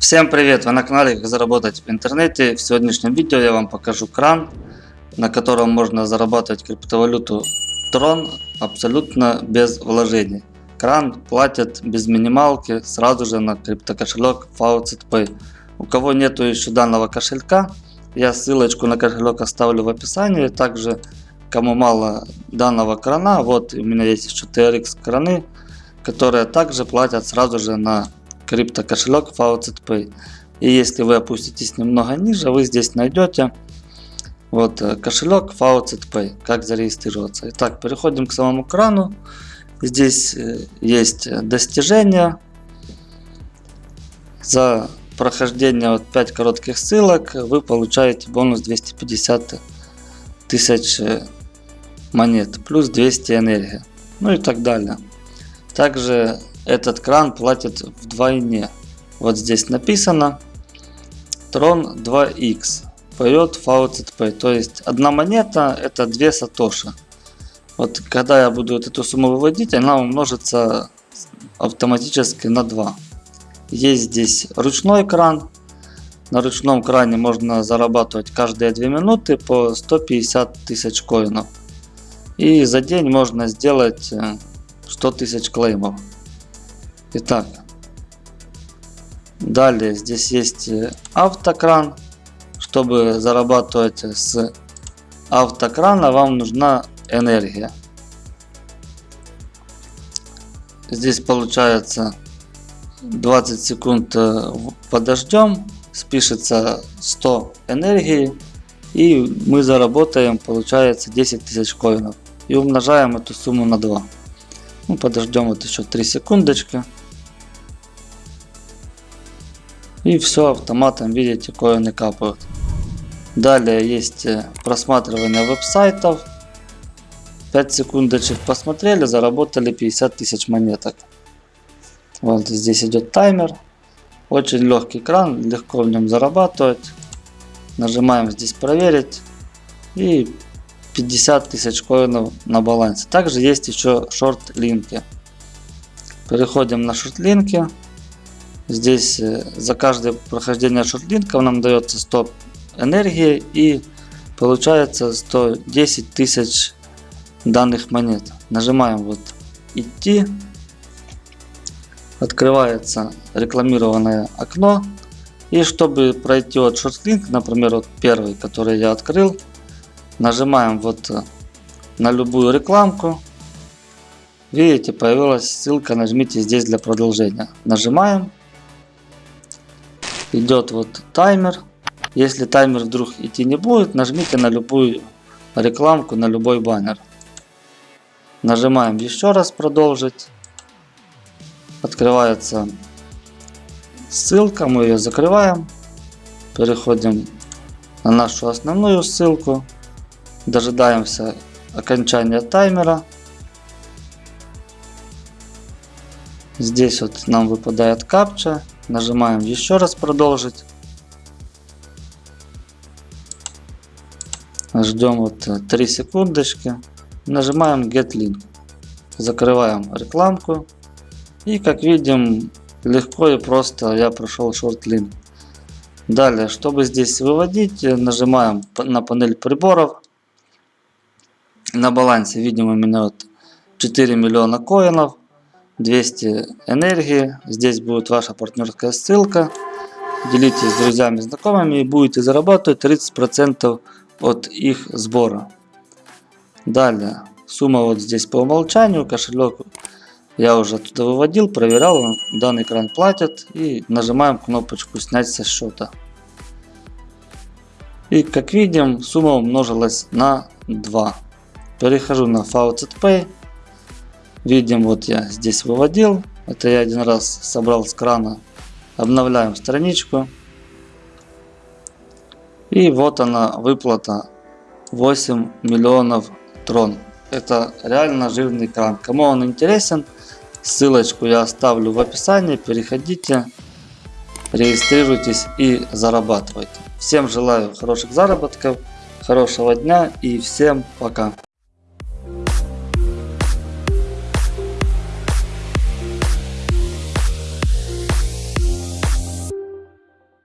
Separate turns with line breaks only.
Всем привет! Вы на канале Как заработать в интернете. В сегодняшнем видео я вам покажу кран, на котором можно зарабатывать криптовалюту Tron абсолютно без вложений. Кран платит без минималки сразу же на криптокошелек Faucet Pay. У кого нету еще данного кошелька, я ссылочку на кошелек оставлю в описании. Также кому мало данного крана, вот у меня есть еще TRX краны, которые также платят сразу же на крипто кошелек Faucet Pay. И если вы опуститесь немного ниже, вы здесь найдете вот э, кошелек Faucet Pay, как зарегистрироваться. Итак, переходим к самому крану. Здесь э, есть достижения. За прохождение вот 5 коротких ссылок вы получаете бонус 250 тысяч э, монет, плюс 200 энергии, ну и так далее. Также этот кран платит вдвойне. Вот здесь написано Tron 2X поет Faucet Pay. То есть одна монета это 2 сатоши. Вот когда я буду вот эту сумму выводить, она умножится автоматически на 2. Есть здесь ручной кран. На ручном кране можно зарабатывать каждые 2 минуты по 150 тысяч коинов. И за день можно сделать 100 э, тысяч клеймов. Итак, далее здесь есть э, автокран. Чтобы зарабатывать с автокрана, вам нужна энергия. Здесь получается 20 секунд э, подождем, спишется 100 энергии и мы заработаем получается 10 тысяч коинов и умножаем эту сумму на 2. Ну, подождем вот еще 3 секундочки. И все автоматом, видите, коины капают. Далее есть э, просматривание веб-сайтов. 5 секундочек посмотрели, заработали 50 тысяч монеток. Вот здесь идет таймер. Очень легкий экран, легко в нем зарабатывать. Нажимаем здесь проверить. И 50 тысяч коинов на балансе. Также есть еще шорт-линки. Переходим на шорт-линки. Здесь э, за каждое прохождение шортлинков нам дается 100 энергии и получается 110 тысяч данных монет. Нажимаем вот идти. Открывается рекламированное окно. И чтобы пройти вот шортлинк, например, вот первый, который я открыл, нажимаем вот э, на любую рекламку. Видите, появилась ссылка, нажмите здесь для продолжения. Нажимаем идет вот таймер. Если таймер вдруг идти не будет, нажмите на любую рекламку, на любой баннер. Нажимаем еще раз продолжить. Открывается ссылка, мы ее закрываем. Переходим на нашу основную ссылку. Дожидаемся окончания таймера. Здесь вот нам выпадает капча. Нажимаем еще раз продолжить. Ждем вот 3 секундочки. Нажимаем Get Link. Закрываем рекламку. И как видим, легко и просто я прошел Short Link. Далее, чтобы здесь выводить, нажимаем на панель приборов. На балансе видим у меня вот 4 миллиона коинов. 200 энергии. Здесь будет ваша партнерская ссылка. Делитесь с друзьями, знакомыми и будете зарабатывать 30% от их сбора. Далее, сумма вот здесь по умолчанию, кошелек я уже туда выводил, проверял, данный экран платит и нажимаем кнопочку снять со счета. И как видим, сумма умножилась на 2. Перехожу на Faucet Pay. Видим, вот я здесь выводил. Это я один раз собрал с крана. Обновляем страничку. И вот она выплата 8 миллионов трон. Это реально жирный кран. Кому он интересен, ссылочку я оставлю в описании. Переходите, регистрируйтесь и зарабатывайте. Всем желаю хороших заработков, хорошего дня и всем пока.